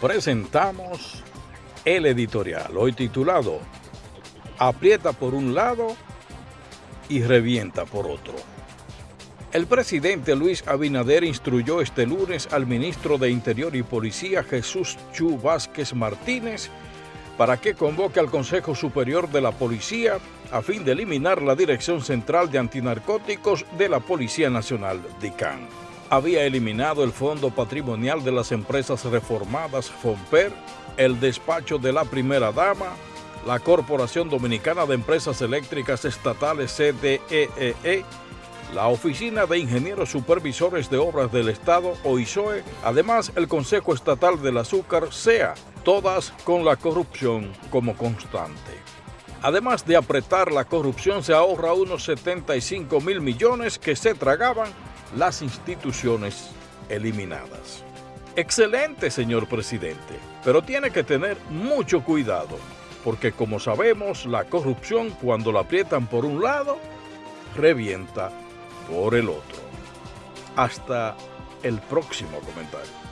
presentamos el editorial, hoy titulado Aprieta por un lado y revienta por otro. El presidente Luis Abinader instruyó este lunes al ministro de Interior y Policía Jesús Chu Vázquez Martínez para que convoque al Consejo Superior de la Policía a fin de eliminar la Dirección Central de Antinarcóticos de la Policía Nacional, DICAN. Había eliminado el Fondo Patrimonial de las Empresas Reformadas, FOMPER, el despacho de la Primera Dama, la Corporación Dominicana de Empresas Eléctricas Estatales, CDEE, e, la Oficina de Ingenieros Supervisores de Obras del Estado, OISOE, además el Consejo Estatal del Azúcar, SEA, todas con la corrupción como constante. Además de apretar la corrupción, se ahorra unos 75 mil millones que se tragaban las instituciones eliminadas. Excelente, señor presidente, pero tiene que tener mucho cuidado, porque como sabemos, la corrupción cuando la aprietan por un lado, revienta por el otro. Hasta el próximo comentario.